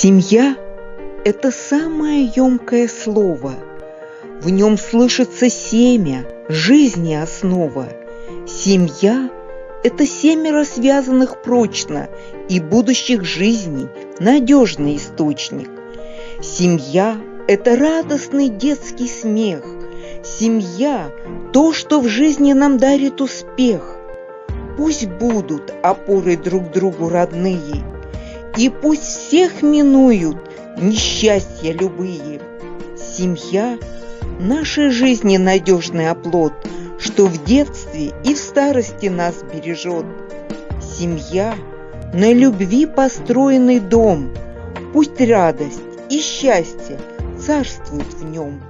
Семья – это самое емкое слово. В нем слышится семя, жизни основа. Семья – это семеро связанных прочно и будущих жизней надежный источник. Семья – это радостный детский смех. Семья – то, что в жизни нам дарит успех. Пусть будут опорой друг другу родные – и пусть всех минуют несчастья любые. Семья – нашей жизни надежный оплот, Что в детстве и в старости нас бережет. Семья – на любви построенный дом, Пусть радость и счастье царствуют в нем.